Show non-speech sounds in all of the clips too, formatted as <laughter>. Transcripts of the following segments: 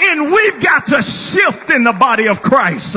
And we've got to shift in the body of Christ.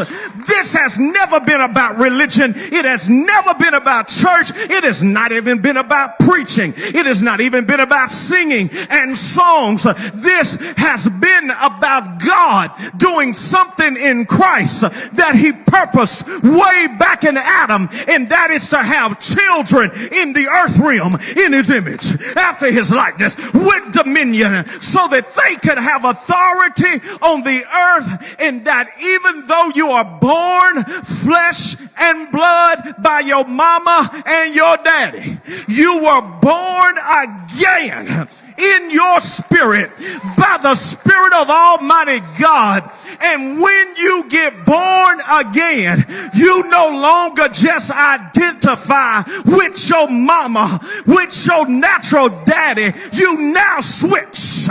This has never been about religion. It has never been about church. It has not even been about preaching. It has not even been about singing and songs. This has been about God doing something in Christ that he purposed way back in Adam. And that is to have children in the earth realm in his image after his likeness with dominion so that they could have authority on the earth and that even though you are born flesh and blood by your mama and your daddy, you were born again in your spirit by the spirit of almighty God. And when you get born again, you no longer just identify with your mama, with your natural daddy. You now switch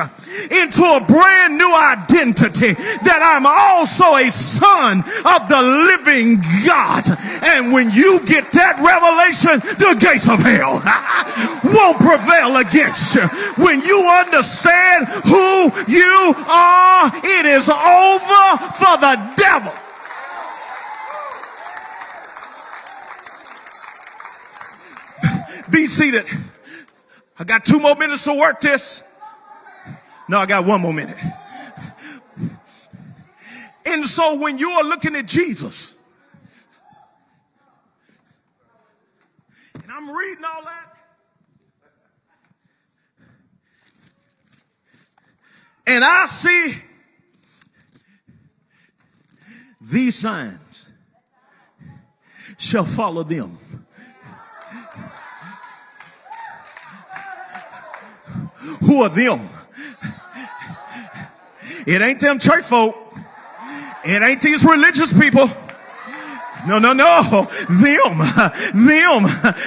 into a brand new identity that I'm also a son of the living God. And when you get that revelation, the gates of hell <laughs> won't prevail against you. When you understand who you are, it is over for the devil. Be seated. I got two more minutes to work this. No, I got one more minute. And so when you are looking at Jesus, and I'm reading all that, and I see these signs shall follow them. Who are them? It ain't them church folk. It ain't these religious people. No, no, no. Them, them,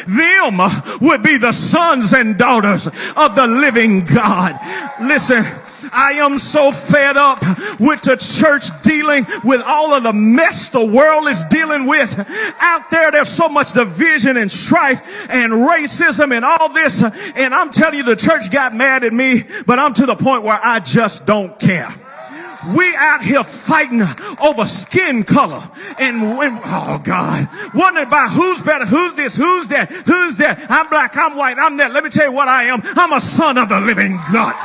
them would be the sons and daughters of the living God. Listen. I am so fed up with the church dealing with all of the mess the world is dealing with. Out there, there's so much division and strife and racism and all this. And I'm telling you, the church got mad at me, but I'm to the point where I just don't care. We out here fighting over skin color and when, oh God, wondering about who's better, who's this, who's that, who's that. I'm black, I'm white, I'm that. Let me tell you what I am. I'm a son of the living God.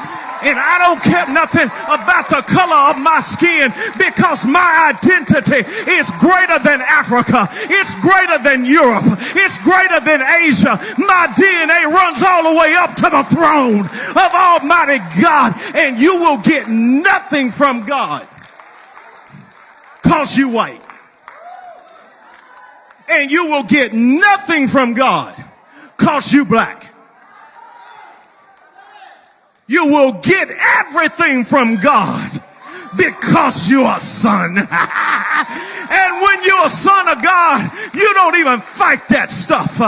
And I don't care nothing about the color of my skin because my identity is greater than Africa. It's greater than Europe. It's greater than Asia. My DNA runs all the way up to the throne of Almighty God. And you will get nothing from God cause you white. And you will get nothing from God cause you black you will get everything from God because you're a son. <laughs> and when you're a son of God, you don't even fight that stuff.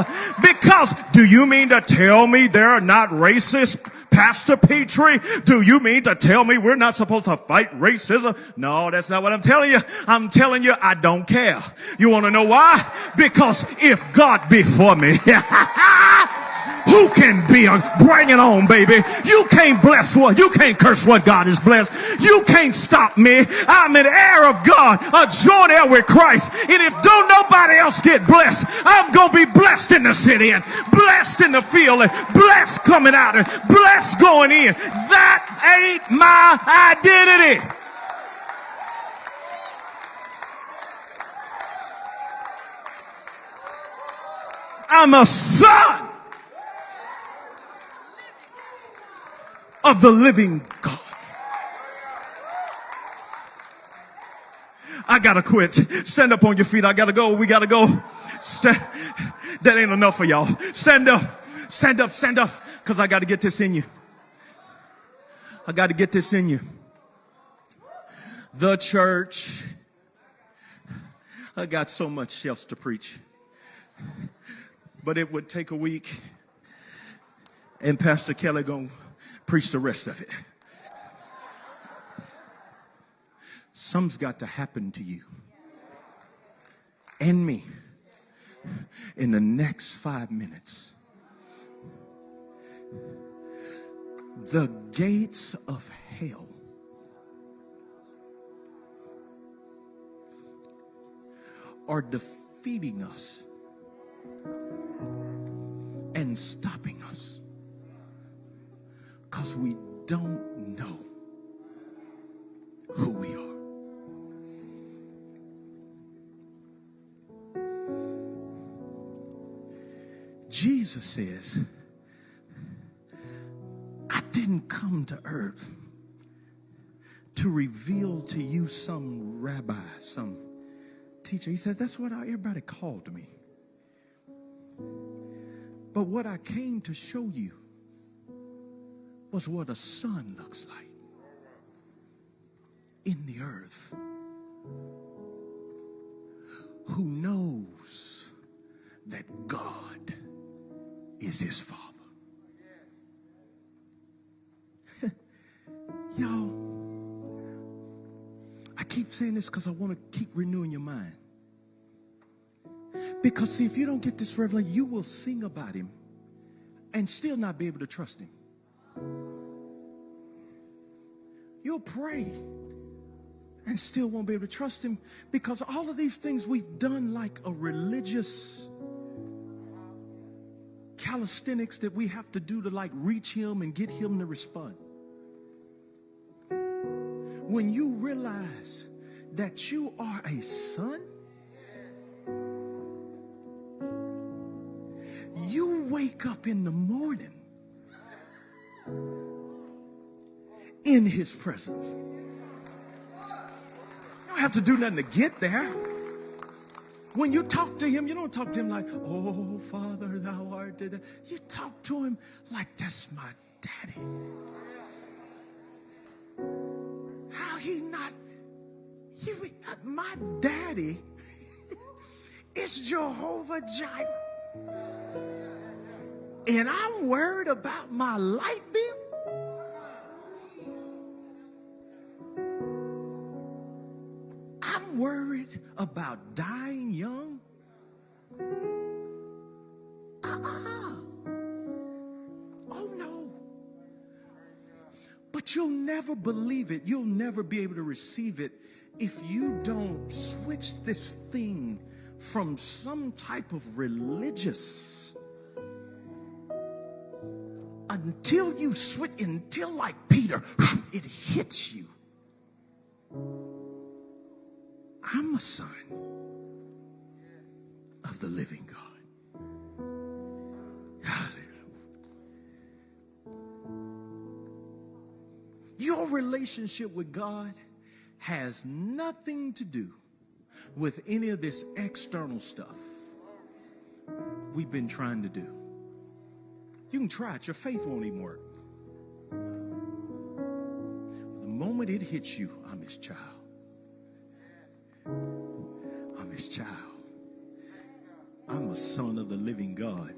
Because do you mean to tell me they're not racist? Pastor Petrie, do you mean to tell me we're not supposed to fight racism? No, that's not what I'm telling you. I'm telling you I don't care. You want to know why? Because if God be for me, <laughs> Who can be a, bring it on, baby. You can't bless what, you can't curse what God has blessed. You can't stop me. I'm an heir of God, a joint heir with Christ. And if don't nobody else get blessed, I'm going to be blessed in the city and blessed in the field and blessed coming out and blessed going in. That ain't my identity. I'm a son of the living God. I gotta quit. Stand up on your feet. I gotta go. We gotta go. Stand. That ain't enough for y'all. Stand up. Stand up. Stand up. Cause I gotta get this in you. I gotta get this in you. The church. I got so much else to preach. But it would take a week. And Pastor Kelly gonna preach the rest of it. Some's got to happen to you and me in the next five minutes. The gates of hell are defeating us and stopping because we don't know who we are. Jesus says, I didn't come to earth to reveal to you some rabbi, some teacher. He said, That's what everybody called me. But what I came to show you was what a son looks like in the earth who knows that God is his father. <laughs> Y'all, I keep saying this because I want to keep renewing your mind. Because see, if you don't get this revelation, you will sing about him and still not be able to trust him. You'll pray and still won't be able to trust him because all of these things we've done like a religious calisthenics that we have to do to like reach him and get him to respond. When you realize that you are a son, you wake up in the morning in his presence. You don't have to do nothing to get there. When you talk to him, you don't talk to him like, oh, Father, thou art. Dead. You talk to him like, that's my daddy. How he not, he, my daddy <laughs> is Jehovah Jireh. And I'm worried about my light bill. Worried about dying young? Uh-uh. Oh no. But you'll never believe it. You'll never be able to receive it if you don't switch this thing from some type of religious until you switch, until like Peter, it hits you. I'm a son of the living God. Hallelujah. Your relationship with God has nothing to do with any of this external stuff we've been trying to do. You can try it, your faith won't even work. The moment it hits you, I'm his child. I'm his child. I'm a son of the living God.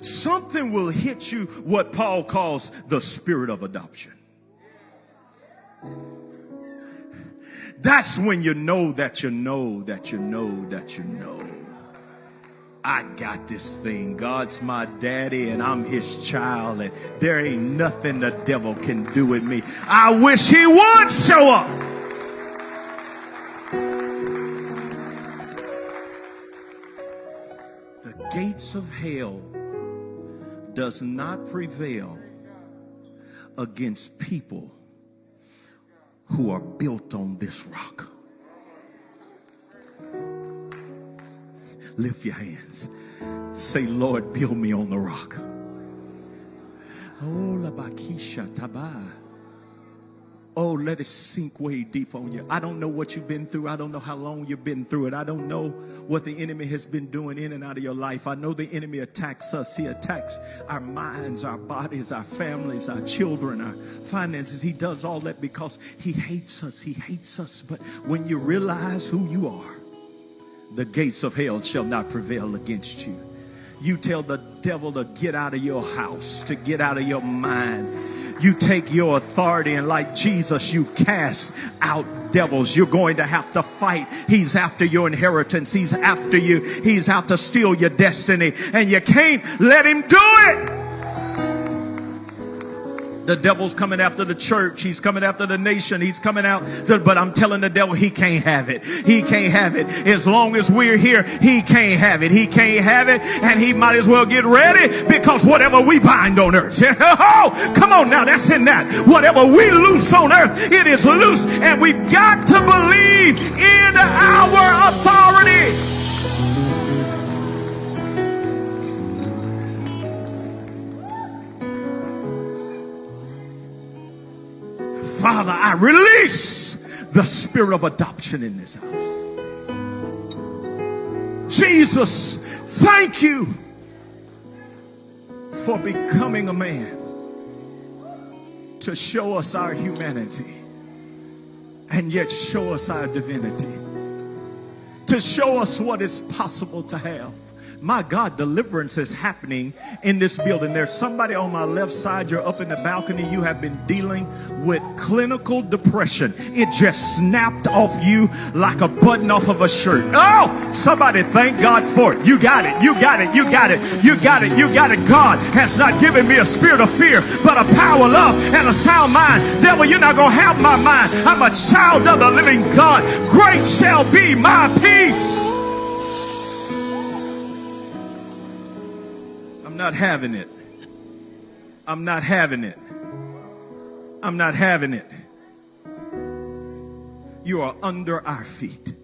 Something will hit you what Paul calls the spirit of adoption. That's when you know that you know that you know that you know. I got this thing. God's my daddy and I'm his child and there ain't nothing the devil can do with me. I wish he would show up. The gates of hell does not prevail against people who are built on this rock. Lift your hands. Say, Lord, build me on the rock. Oh. Oh, let it sink way deep on you. I don't know what you've been through. I don't know how long you've been through it. I don't know what the enemy has been doing in and out of your life. I know the enemy attacks us. He attacks our minds, our bodies, our families, our children, our finances. He does all that because he hates us. He hates us. But when you realize who you are, the gates of hell shall not prevail against you. You tell the devil to get out of your house, to get out of your mind. You take your authority and like Jesus, you cast out devils. You're going to have to fight. He's after your inheritance. He's after you. He's out to steal your destiny and you can't let him do it. The devil's coming after the church. He's coming after the nation. He's coming out. but I'm telling the devil he can't have it. He can't have it. As long as we're here, he can't have it. He can't have it. And he might as well get ready because whatever we bind on earth. <laughs> oh, come on now. That's in that. Whatever we loose on earth, it is loose. And we've got to believe in our authority. Father, I release the spirit of adoption in this house. Jesus, thank you for becoming a man to show us our humanity and yet show us our divinity, to show us what is possible to have my God, deliverance is happening in this building. There's somebody on my left side. You're up in the balcony. You have been dealing with clinical depression. It just snapped off you like a button off of a shirt. Oh, somebody thank God for it. You got it. You got it. You got it. You got it. You got it. God has not given me a spirit of fear, but a power, love, and a sound mind. Devil, you're not going to have my mind. I'm a child of the living God. Great shall be my peace. I'm not having it. I'm not having it. I'm not having it. You are under our feet.